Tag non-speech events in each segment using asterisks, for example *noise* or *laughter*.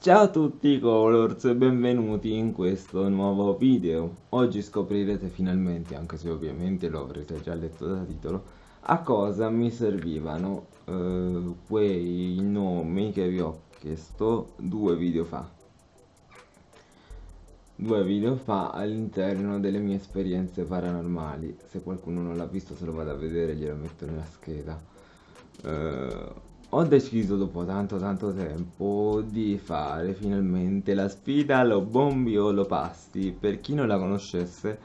Ciao a tutti Colors e benvenuti in questo nuovo video. Oggi scoprirete finalmente, anche se ovviamente lo avrete già letto da titolo, a cosa mi servivano eh, quei nomi che vi ho chiesto due video fa. Due video fa all'interno delle mie esperienze paranormali. Se qualcuno non l'ha visto se lo vado a vedere glielo metto nella scheda. Eh, ho deciso dopo tanto tanto tempo di fare finalmente la sfida lo bombi o lo pasti. Per chi non la conoscesse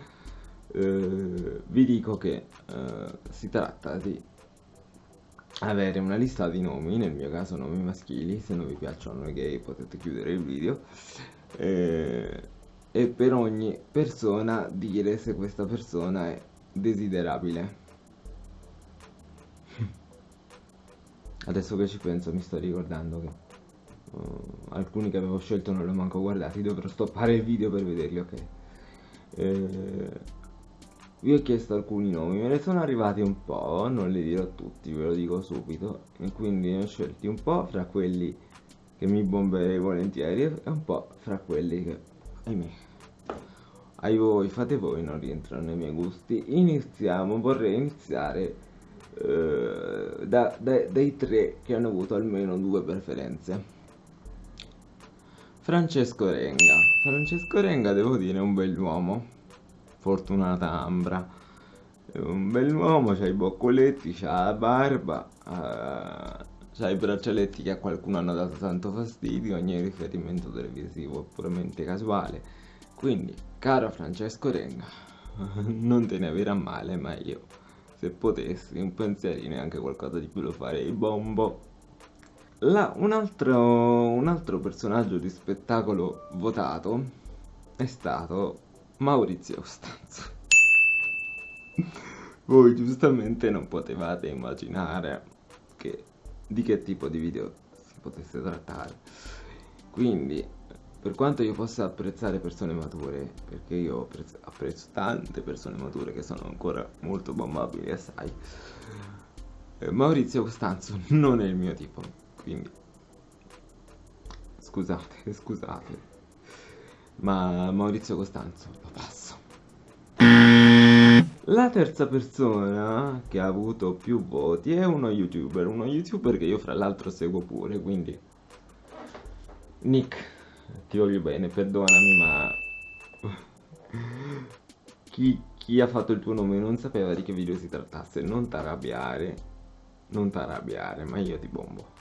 eh, vi dico che eh, si tratta di avere una lista di nomi nel mio caso nomi maschili se non vi piacciono i gay potete chiudere il video eh, e per ogni persona dire se questa persona è desiderabile Adesso che ci penso mi sto ricordando che uh, alcuni che avevo scelto non li ho manco guardati, dovrò stoppare il video per vederli, ok? Eh, vi ho chiesto alcuni nomi, me ne sono arrivati un po', non li dirò tutti, ve lo dico subito, e quindi ne ho scelti un po' fra quelli che mi bomberei volentieri e un po' fra quelli che, ahimè, ai voi, fate voi, non rientrano nei miei gusti. Iniziamo, vorrei iniziare eh, da, da, dai tre che hanno avuto almeno due preferenze. Francesco Renga. Francesco Renga, devo dire, è un bell'uomo. Fortunata Ambra. È un bell'uomo, c'ha i boccoletti, c'ha la barba, uh, c'ha i braccialetti che a qualcuno hanno dato tanto fastidio, ogni riferimento televisivo è puramente casuale. Quindi, caro Francesco Renga, *laughs* non te ne avere a male, ma io se potessi un pensierino e anche qualcosa di più lo farei. Bombo. La, un, altro, un altro personaggio di spettacolo votato è stato Maurizio Costanzo *laughs* voi giustamente non potevate immaginare che, di che tipo di video si potesse trattare. Quindi per quanto io possa apprezzare persone mature, perché io apprezzo, tante persone mature che sono ancora molto bombabili, assai, eh, Maurizio Costanzo *laughs* non è il mio tipo, quindi. Scusate, *laughs* scusate, ma Maurizio Costanzo lo passo. La terza persona che ha avuto più voti è uno youtuber, uno youtuber che io fra l'altro seguo pure, quindi Nick ti voglio bene, perdonami, ma... chi, chi ha fatto il tuo nome non sapeva di che video si trattasse, non t'arrabbiare, non t'arrabbiare, ma io ti bombo.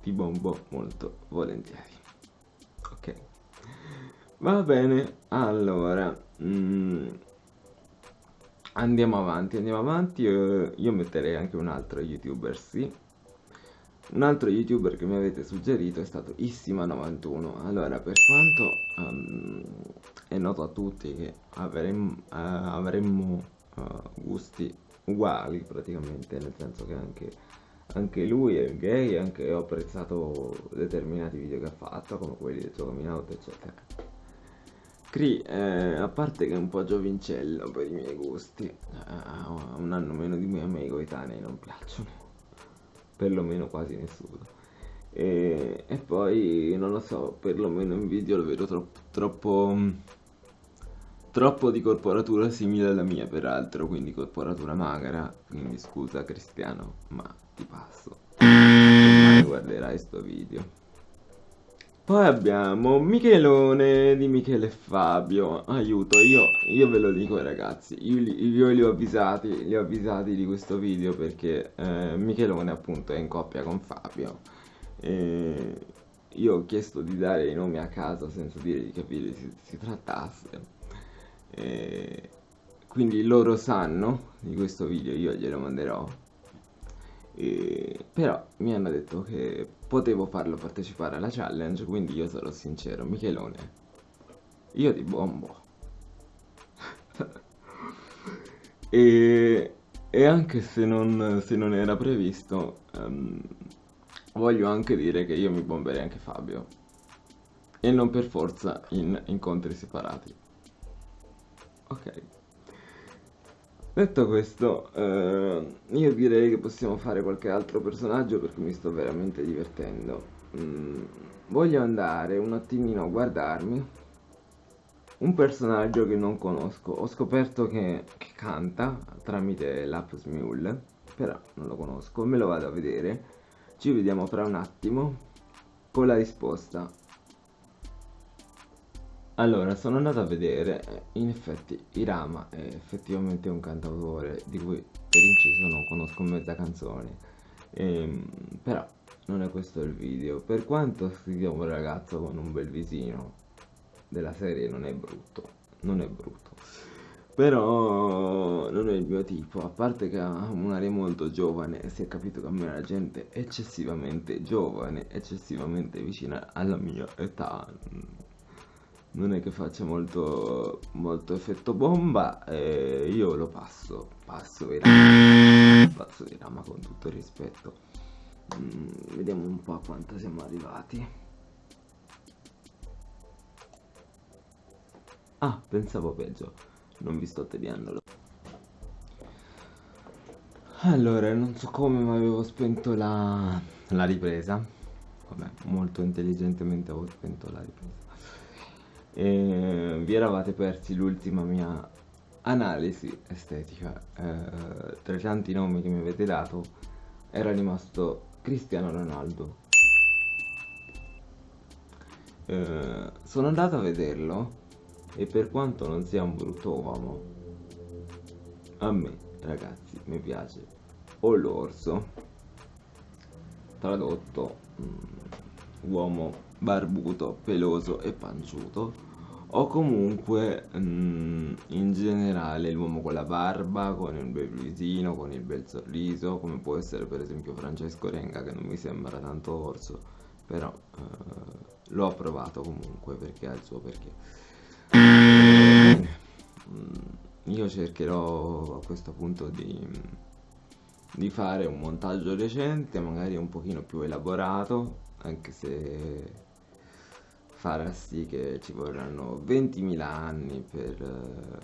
Ti bombo molto volentieri. Ok. Va bene, allora... Mm, andiamo avanti, andiamo avanti. Uh, io metterei anche un altro youtuber, sì un altro youtuber che mi avete suggerito è stato Issima91. Allora, per quanto um, è noto a tutti che avremmo, uh, avremmo uh, gusti uguali praticamente, nel senso che anche, anche lui è gay, anche ho apprezzato determinati video che ha fatto, come quelli del suo coming out, eccetera. Cree, eh, a parte che è un po' giovincello per i miei gusti, uh, un anno meno di me a me i coetanei non piacciono perlomeno quasi nessuno. E, e, poi non lo so, perlomeno in video lo vedo troppo, troppo, troppo di corporatura simile alla mia peraltro, quindi corporatura magra, quindi scusa Cristiano, ma ti passo. Guarderai sto video. Poi abbiamo Michelone di Michele e Fabio. Aiuto, io, io ve lo dico ragazzi, io, io, li ho avvisati, li ho avvisati di questo video perché eh, Michelone appunto è in coppia con Fabio. E io ho chiesto di dare i nomi a caso senza dire di video si, si trattasse. E quindi loro sanno di questo video, io glielo manderò e, però mi hanno detto che potevo farlo partecipare alla challenge, quindi io sarò sincero, Michelone, io ti bombo. *laughs* e, e, anche se non, se non era previsto, um, voglio anche dire che io mi bomberei anche Fabio. E non per forza in incontri separati. Ok. Detto questo, eh, io direi che possiamo fare qualche altro personaggio perché mi sto veramente divertendo. mm, voglio andare un attimino a guardarmi un personaggio che non conosco. Ho scoperto che, che canta tramite l'app Smule, però non lo conosco, me lo vado a vedere. Ci vediamo fra un attimo con la risposta. Allora, sono andato a vedere, in effetti Irama è effettivamente un cantautore di cui per inciso non conosco mezza canzone, ehm, però non è questo il video. Per quanto sia un ragazzo con un bel visino, della serie non è brutto, non è brutto. Però non è il mio tipo, a parte che ha un'aria molto giovane, si è capito che a me la gente eccessivamente giovane, eccessivamente vicina alla mia età. Non è che faccia molto, molto effetto bomba, e io lo passo, passo di rama, passo di rama con tutto il rispetto. Mm, vediamo un po' a quanto siamo arrivati. Ah, pensavo peggio, non vi sto tediandolo. Allora, non so come ma avevo spento la, la ripresa. Vabbè, molto intelligentemente avevo spento la ripresa. E vi eravate persi l'ultima mia analisi estetica. Eh, tra i tanti nomi che mi avete dato era rimasto Cristiano Ronaldo. Eh, sono andato a vederlo e per quanto non sia un brutto uomo, a me, ragazzi, mi piace o l'orso, tradotto um, uomo barbuto, peloso e panciuto, o comunque um, in generale l'uomo con la barba, con il bel visino, con il bel sorriso, come può essere per esempio Francesco Renga che non mi sembra tanto orso, però uh, l'ho approvato comunque perché ha il suo perché. Mm, io cercherò a questo punto di, di fare un montaggio recente, magari un pochino più elaborato, anche se farà sì che ci vorranno 20.000 anni per,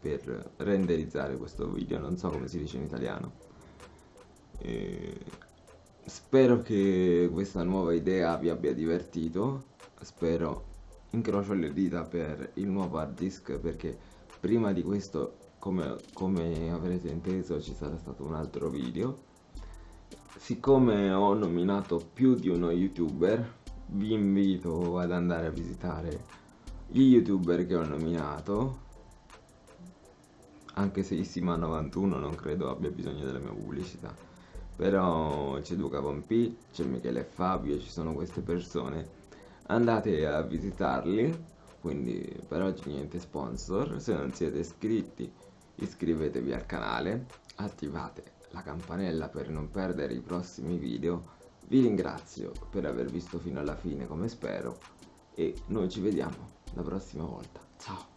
per, renderizzare questo video, non so come si dice in italiano. E spero che questa nuova idea vi abbia divertito, spero incrocio le dita per il nuovo hard disk perché prima di questo come, come avrete inteso ci sarà stato un altro video siccome ho nominato più di uno youtuber vi invito ad andare a visitare gli youtuber che ho nominato. Anche se Issima91 non credo abbia bisogno della mia pubblicità. Però c'è Luca Pompi, c'è Michele Fabio, ci sono queste persone. Andate a visitarli quindi per oggi niente sponsor. Se non siete iscritti iscrivetevi al canale attivate la campanella per non perdere i prossimi video vi ringrazio per aver visto fino alla fine come spero e noi ci vediamo la prossima volta. Ciao